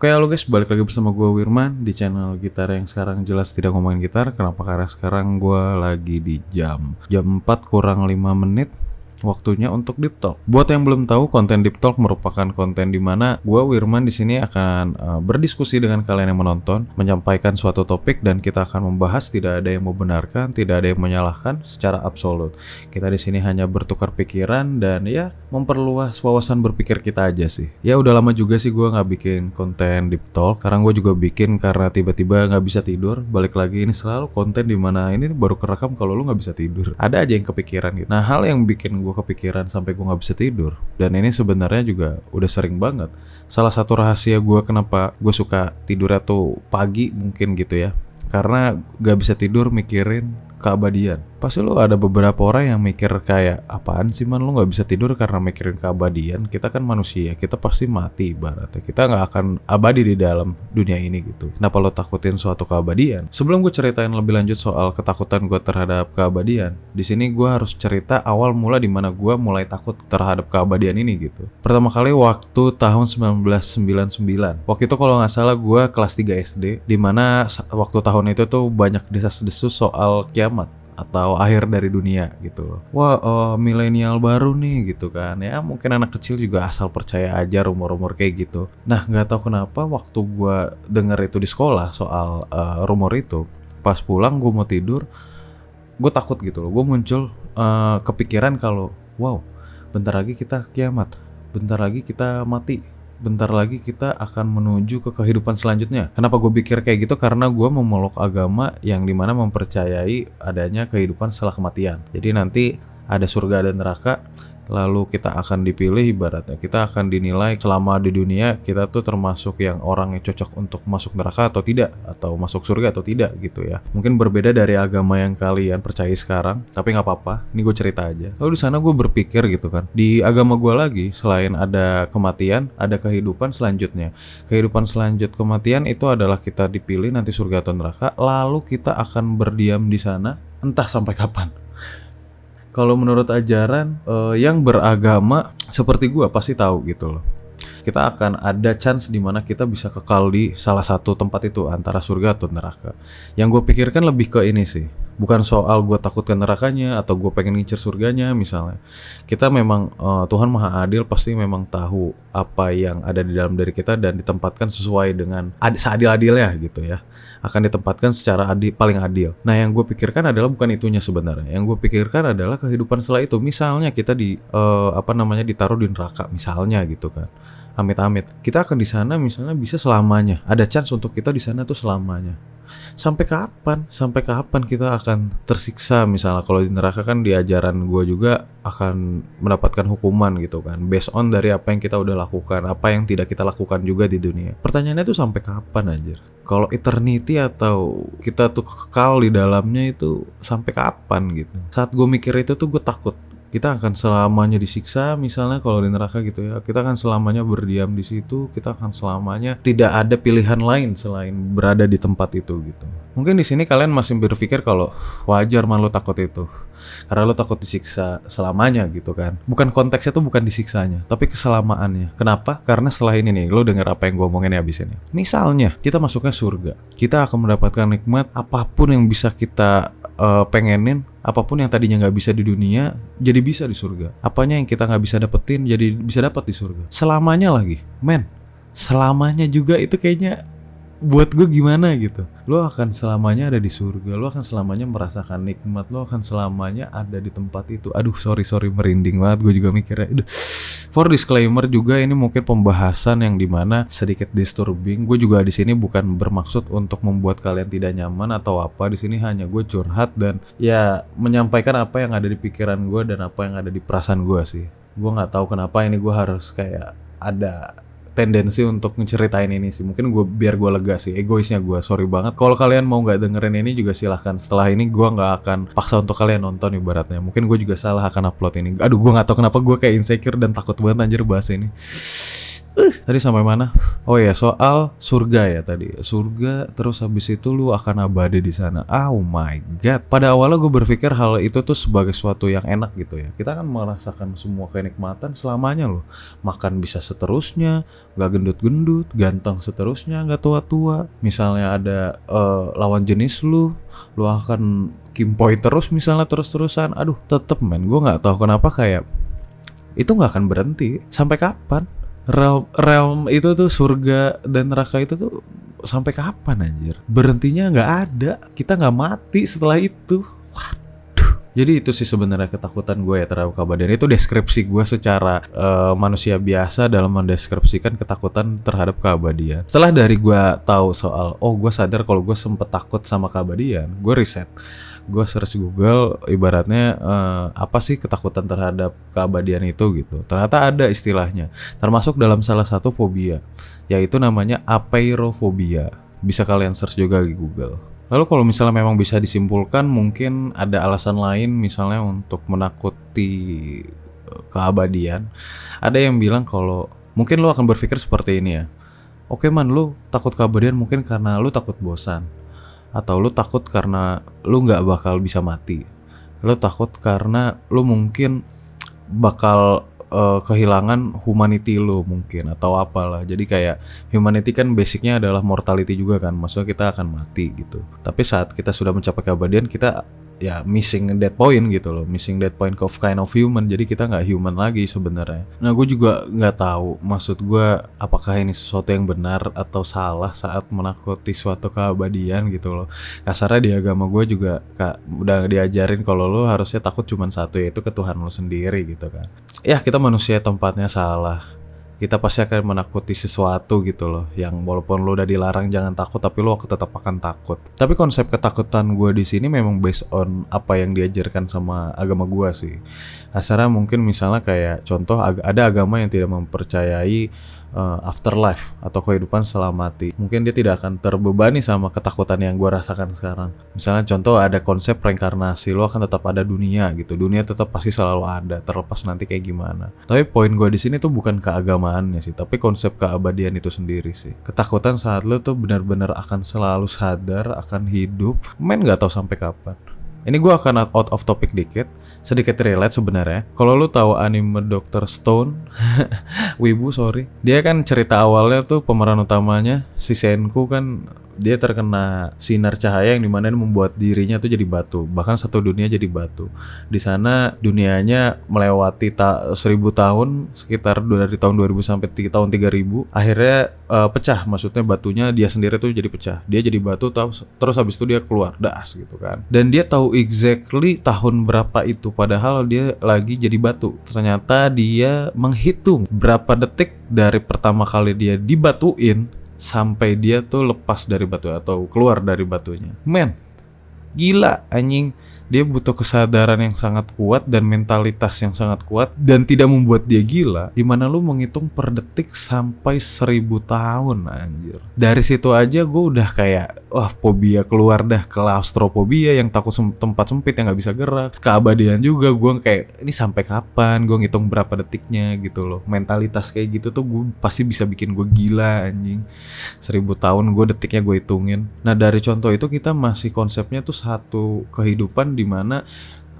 Oke halo guys, balik lagi bersama gue Wirman di channel gitar yang sekarang jelas tidak ngomongin gitar Kenapa? Karena sekarang gue lagi di jam Jam 4 kurang 5 menit waktunya untuk Deep Talk. Buat yang belum tahu, konten Deep Talk merupakan konten di mana gue Wirman di sini akan uh, berdiskusi dengan kalian yang menonton, menyampaikan suatu topik dan kita akan membahas tidak ada yang membenarkan, tidak ada yang menyalahkan secara absolut. Kita di sini hanya bertukar pikiran dan ya memperluas wawasan berpikir kita aja sih. Ya udah lama juga sih gue nggak bikin konten Deep Talk. Sekarang gue juga bikin karena tiba-tiba nggak bisa tidur. Balik lagi ini selalu konten di mana ini baru kerekam kalau lu nggak bisa tidur. Ada aja yang kepikiran gitu. Nah hal yang bikin gue gue kepikiran sampai gue nggak bisa tidur. Dan ini sebenarnya juga udah sering banget. Salah satu rahasia gue kenapa gue suka tidur atau pagi mungkin gitu ya. Karena gak bisa tidur mikirin keabadian. Pasti lu ada beberapa orang yang mikir kayak apaan sih man? Lu nggak bisa tidur karena mikirin keabadian. Kita kan manusia kita pasti mati ibaratnya. Kita nggak akan abadi di dalam dunia ini gitu. Kenapa lo takutin suatu keabadian? Sebelum gue ceritain lebih lanjut soal ketakutan gue terhadap keabadian di sini gue harus cerita awal mula di mana gue mulai takut terhadap keabadian ini gitu. Pertama kali waktu tahun 1999 waktu itu kalau nggak salah gue kelas 3 SD di mana waktu tahun itu tuh banyak desas-desus soal kiamat atau akhir dari dunia gitu loh. Wah, uh, milenial baru nih gitu kan. Ya mungkin anak kecil juga asal percaya aja rumor-rumor kayak gitu. Nah, nggak tahu kenapa waktu gua denger itu di sekolah soal uh, rumor itu, pas pulang gue mau tidur, gue takut gitu loh. Gue muncul uh, kepikiran kalau, wow, bentar lagi kita kiamat, bentar lagi kita mati bentar lagi kita akan menuju ke kehidupan selanjutnya. Kenapa gue pikir kayak gitu? Karena gue memeluk agama yang di mana mempercayai adanya kehidupan setelah kematian. Jadi nanti ada surga dan neraka lalu kita akan dipilih ibaratnya. Kita akan dinilai selama di dunia kita tuh termasuk yang orang yang cocok untuk masuk neraka atau tidak atau masuk surga atau tidak gitu ya. Mungkin berbeda dari agama yang kalian percaya sekarang tapi nggak apa-apa. Ini gue cerita aja. Lalu di sana gue berpikir gitu kan. Di agama gue lagi selain ada kematian ada kehidupan selanjutnya. Kehidupan selanjut kematian itu adalah kita dipilih nanti surga atau neraka lalu kita akan berdiam di sana entah sampai kapan kalau menurut ajaran uh, yang beragama seperti gua pasti tahu gitu loh kita akan ada chance di mana kita bisa kekal di salah satu tempat itu antara surga atau neraka. Yang gue pikirkan lebih ke ini sih, bukan soal gue takut ke nerakanya atau gue pengen ngincer surganya misalnya. Kita memang uh, Tuhan maha adil pasti memang tahu apa yang ada di dalam diri kita dan ditempatkan sesuai dengan ad seadil-adilnya gitu ya. Akan ditempatkan secara adil, paling adil. Nah yang gue pikirkan adalah bukan itunya sebenarnya. Yang gue pikirkan adalah kehidupan setelah itu. Misalnya kita di uh, apa namanya ditaruh di neraka misalnya gitu kan amit-amit. Kita akan di sana misalnya bisa selamanya. Ada chance untuk kita di sana tuh selamanya. Sampai kapan? Sampai kapan kita akan tersiksa? Misalnya kalau di neraka kan di ajaran gue juga akan mendapatkan hukuman gitu kan. Based on dari apa yang kita udah lakukan. Apa yang tidak kita lakukan juga di dunia. Pertanyaannya tuh sampai kapan anjir? Kalau eternity atau kita tuh kekal di dalamnya itu sampai kapan gitu? Saat gue mikir itu tuh gue takut kita akan selamanya disiksa misalnya kalau di neraka gitu ya. Kita akan selamanya berdiam di situ kita akan selamanya tidak ada pilihan lain selain berada di tempat itu gitu. Mungkin di sini kalian masih berpikir kalau wajar man lo takut itu. Karena lo takut disiksa selamanya gitu kan. Bukan konteksnya tuh bukan disiksanya tapi keselamaannya. Kenapa? Karena setelah ini nih lo denger apa yang gue omongin ya abis ini. Misalnya kita masuknya surga. Kita akan mendapatkan nikmat apa pun yang bisa kita uh, pengenin apa pun yang tadinya nggak bisa di dunia jadi bisa di surga. Apanya yang kita nggak bisa dapetin jadi bisa dapat di surga. Selamanya lagi men. Selamanya juga itu kayaknya buat gue gimana gitu. Lo akan selamanya ada di surga lo akan selamanya merasakan nikmat lo akan selamanya ada di tempat itu. Aduh sorry sorry merinding banget. Gue juga mikirnya aduh For disclaimer juga ini mungkin pembahasan yang di mana sedikit disturbing. Gue juga di sini bukan bermaksud untuk membuat kalian tidak nyaman atau apa. Di sini hanya gue curhat dan ya menyampaikan apa yang ada di pikiran gue dan apa yang ada di perasaan gue sih. Gue nggak tahu kenapa ini gue harus kayak ada tendensi untuk ngeceritain ini sih. Mungkin gue biar gue lega sih egoisnya gue sorry banget. Kalau kalian mau nggak dengerin ini juga silahkan. Setelah ini gue nggak akan paksa untuk kalian nonton ibaratnya. Mungkin gue juga salah akan upload ini. Aduh gue nggak tahu kenapa gue kayak insecure dan takut banget anjir bahas ini Uh, tadi sampai mana? Oh ya soal surga ya tadi. Surga terus habis itu lu akan abadi di sana. Oh my god. Pada awalnya gue berpikir hal itu tuh sebagai suatu yang enak gitu ya. Kita kan merasakan semua kenikmatan selamanya loh. Makan bisa seterusnya, gak gendut-gendut, ganteng seterusnya, gak tua-tua. Misalnya ada uh, lawan jenis lu, lu akan kimpoi terus misalnya terus-terusan. Aduh, tetep men. Gue nggak tahu kenapa kayak itu nggak akan berhenti sampai kapan realm, realm itu tuh surga dan neraka itu tuh sampai kapan anjir? Berhentinya nggak ada. Kita nggak mati setelah itu. Waduh. Jadi itu sih sebenarnya ketakutan gue ya terhadap keabadian. Itu deskripsi gue secara uh, manusia biasa dalam mendeskripsikan ketakutan terhadap keabadian. Setelah dari gue tahu soal, oh gue sadar kalau gue sempet takut sama keabadian, gue riset gue search Google ibaratnya uh, apa sih ketakutan terhadap keabadian itu gitu. Ternyata ada istilahnya, termasuk dalam salah satu fobia, yaitu namanya apeirofobia. Bisa kalian search juga di Google. Lalu kalau misalnya memang bisa disimpulkan mungkin ada alasan lain misalnya untuk menakuti eh, keabadian. Ada yang bilang kalau mungkin lo akan berpikir seperti ini ya. Oke man, lu takut keabadian mungkin karena lu takut bosan atau lu takut karena lu nggak bakal bisa mati lu takut karena lu mungkin bakal uh, kehilangan humanity lu mungkin atau apalah. Jadi kayak humanity kan basicnya adalah mortality juga kan. Maksudnya kita akan mati gitu. Tapi saat kita sudah mencapai keabadian kita ya missing that point gitu loh. Missing that point of kind of human. Jadi kita nggak human lagi sebenarnya. Nah gue juga nggak tahu maksud gue apakah ini sesuatu yang benar atau salah saat menakuti suatu keabadian gitu loh. Kasarnya di agama gue juga kak udah diajarin kalau lo harusnya takut cuma satu yaitu ke Tuhan lo sendiri gitu kan. Ya kita manusia tempatnya salah kita pasti akan menakuti sesuatu gitu loh yang walaupun lo udah dilarang jangan takut tapi lo tetap akan takut. Tapi konsep ketakutan gue di sini memang based on apa yang diajarkan sama agama gue sih. Asalnya mungkin misalnya kayak contoh ada agama yang tidak mempercayai uh, afterlife atau kehidupan setelah mati. Mungkin dia tidak akan terbebani sama ketakutan yang gue rasakan sekarang. Misalnya contoh ada konsep reinkarnasi, lo akan tetap ada dunia gitu. Dunia tetap pasti selalu ada, terlepas nanti kayak gimana. Tapi poin gue di sini tuh bukan keagamaannya sih, tapi konsep keabadian itu sendiri sih. Ketakutan saat lo tuh benar-benar akan selalu sadar akan hidup, main nggak tahu sampai kapan. Ini gue akan out of topic dikit, sedikit relate sebenarnya. Kalau lu tahu anime Doctor Stone, Wibu sorry, dia kan cerita awalnya tuh pemeran utamanya si Senku kan dia terkena sinar cahaya yang di mana membuat dirinya tuh jadi batu. Bahkan satu dunia jadi batu. Di sana dunianya melewati ta seribu tahun sekitar dari tahun 2000 sampai tahun 3000 akhirnya uh, pecah. Maksudnya batunya dia sendiri tuh jadi pecah. Dia jadi batu terus terus habis itu dia keluar das gitu kan. Dan dia tahu exactly tahun berapa itu padahal dia lagi jadi batu. Ternyata dia menghitung berapa detik dari pertama kali dia dibatuin sampai dia tuh lepas dari batu atau keluar dari batunya. Men, gila anjing. Dia butuh kesadaran yang sangat kuat dan mentalitas yang sangat kuat dan tidak membuat dia gila. Di mana lu menghitung per detik sampai seribu tahun anjir. Dari situ aja gue udah kayak wah fobia keluar dah klaustrofobia yang takut sem tempat sempit yang nggak bisa gerak keabadian juga. Gue kayak ini sampai kapan? Gue ngitung berapa detiknya? Gitu loh. Mentalitas kayak gitu tuh gue pasti bisa bikin gue gila anjing. Seribu tahun gue detiknya gue hitungin. Nah dari contoh itu kita masih konsepnya tuh satu kehidupan di mana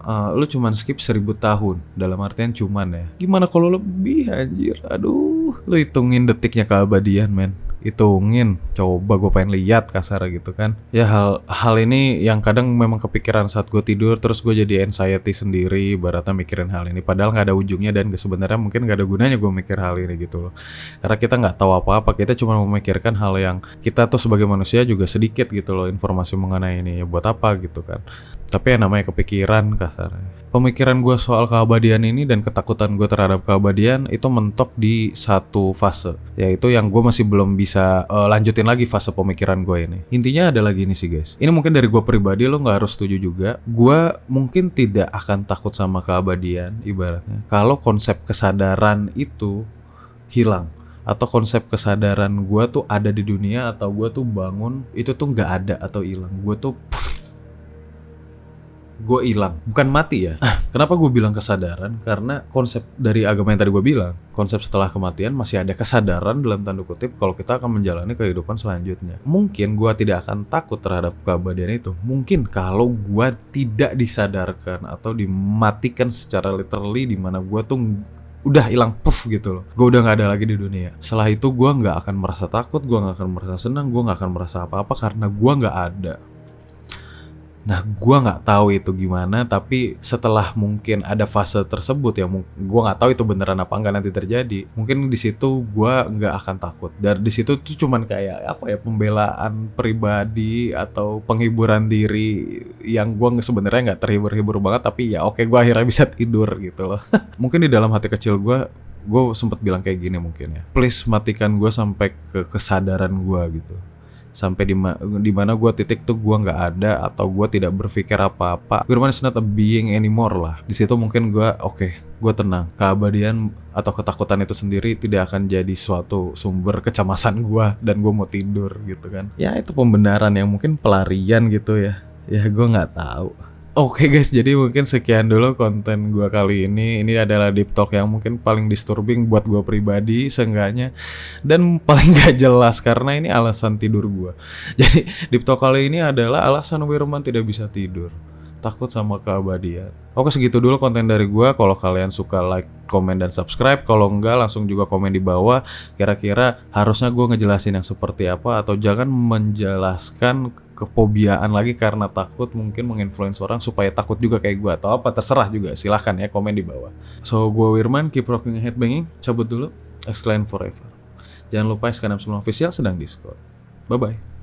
uh, lu cuman skip seribu tahun. Dalam artian cuman ya. Gimana kalau lebih anjir? Aduh lu hitungin detiknya keabadian men hitungin coba gue pengen lihat kasar gitu kan. Ya hal hal ini yang kadang memang kepikiran saat gue tidur terus gue jadi anxiety sendiri baratnya mikirin hal ini. Padahal nggak ada ujungnya dan sebenarnya mungkin nggak ada gunanya gue mikir hal ini gitu loh. Karena kita nggak tahu apa-apa kita cuma memikirkan hal yang kita tuh sebagai manusia juga sedikit gitu loh informasi mengenai ini ya buat apa gitu kan. Tapi yang namanya kepikiran kasarnya. Pemikiran gue soal keabadian ini dan ketakutan gue terhadap keabadian itu mentok di satu fase, yaitu yang gue masih belum bisa uh, lanjutin lagi fase pemikiran gue ini. Intinya ada lagi nih sih guys. Ini mungkin dari gue pribadi lo nggak harus setuju juga. Gue mungkin tidak akan takut sama keabadian ibaratnya. Kalau konsep kesadaran itu hilang atau konsep kesadaran gue tuh ada di dunia atau gue tuh bangun itu tuh nggak ada atau hilang gue tuh gue hilang. Bukan mati ya. Kenapa gue bilang kesadaran? Karena konsep dari agama yang tadi gue bilang konsep setelah kematian masih ada kesadaran dalam tanda kutip kalau kita akan menjalani kehidupan selanjutnya. Mungkin gue tidak akan takut terhadap keabadian itu. Mungkin kalau gue tidak disadarkan atau dimatikan secara literally di mana gue tuh udah hilang puff gitu loh. Gue udah nggak ada lagi di dunia. Setelah itu gue nggak akan merasa takut gue nggak akan merasa senang gue nggak akan merasa apa-apa karena gue nggak ada Nah, gua nggak tahu itu gimana, tapi setelah mungkin ada fase tersebut ya, gua nggak tahu itu beneran apa enggak nanti terjadi. Mungkin di situ gua nggak akan takut. Dan di situ tuh cuman kayak apa ya pembelaan pribadi atau penghiburan diri yang gua sebenarnya nggak terhibur-hibur banget, tapi ya oke gua akhirnya bisa tidur gitu loh. mungkin di dalam hati kecil gua gue sempat bilang kayak gini mungkin ya please matikan gue sampai ke kesadaran gue gitu sampai di ma- di mana gue titik tuh gue nggak ada atau gue tidak berpikir apa-apa. Firman is not a being anymore lah. Di situ mungkin gue oke gue tenang. Keabadian atau ketakutan itu sendiri tidak akan jadi suatu sumber kecemasan gue dan gue mau tidur gitu kan. Ya itu pembenaran yang mungkin pelarian gitu ya. Ya gue nggak tahu Oke guys, jadi mungkin sekian dulu konten gua kali ini. Ini adalah deep talk yang mungkin paling disturbing buat gua pribadi seenggaknya dan paling gak jelas karena ini alasan tidur gua. Jadi deep talk kali ini adalah alasan Wirman tidak bisa tidur. Takut sama keabadian. Oke segitu dulu konten dari gua. Kalau kalian suka like, komen dan subscribe. Kalau enggak langsung juga komen di bawah. Kira-kira harusnya gua ngejelasin yang seperti apa atau jangan menjelaskan kefobiaan lagi karena takut mungkin menginfluence orang supaya takut juga kayak gua atau apa terserah juga silahkan ya komen di bawah. So gua Wirman keep rocking headbanging cabut dulu. Exclaim forever. Jangan lupa Skanam semua official sedang diskon bye bye